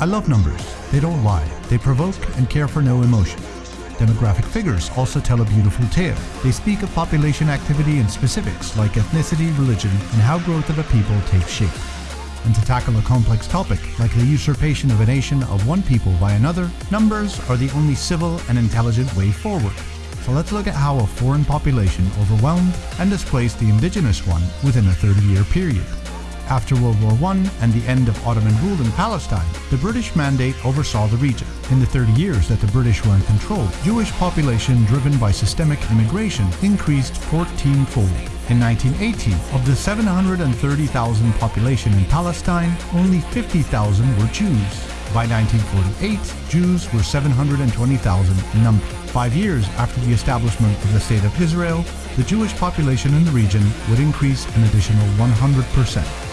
I love numbers. They don't lie. They provoke and care for no emotion. Demographic figures also tell a beautiful tale. They speak of population activity and specifics like ethnicity, religion, and how growth of a people takes shape. And to tackle a complex topic like the usurpation of a nation of one people by another, numbers are the only civil and intelligent way forward. So let's look at how a foreign population overwhelmed and displaced the indigenous one within a 30-year period. After World War I and the end of Ottoman rule in Palestine, the British Mandate oversaw the region. In the 30 years that the British were in control, Jewish population driven by systemic immigration increased 14-fold. In 1918, of the 730,000 population in Palestine, only 50,000 were Jews. By 1948, Jews were 720,000 in number. Five years after the establishment of the State of Israel, the Jewish population in the region would increase an additional 100%.